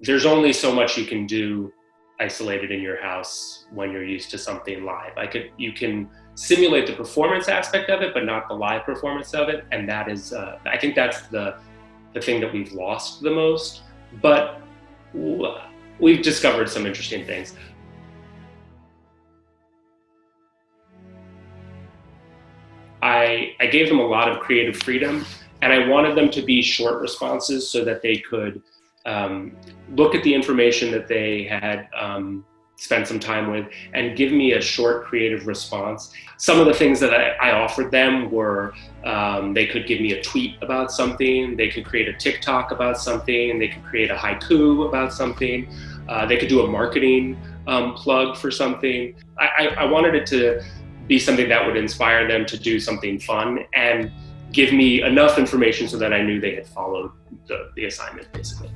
there's only so much you can do isolated in your house when you're used to something live. I could, you can simulate the performance aspect of it, but not the live performance of it. And that is, uh, I think that's the, the thing that we've lost the most. But we've discovered some interesting things. I, I gave them a lot of creative freedom and I wanted them to be short responses so that they could um, look at the information that they had um, spent some time with and give me a short creative response. Some of the things that I, I offered them were um, they could give me a tweet about something, they could create a TikTok about something, they could create a haiku about something, uh, they could do a marketing um, plug for something. I, I, I wanted it to be something that would inspire them to do something fun and give me enough information so that I knew they had followed the, the assignment basically.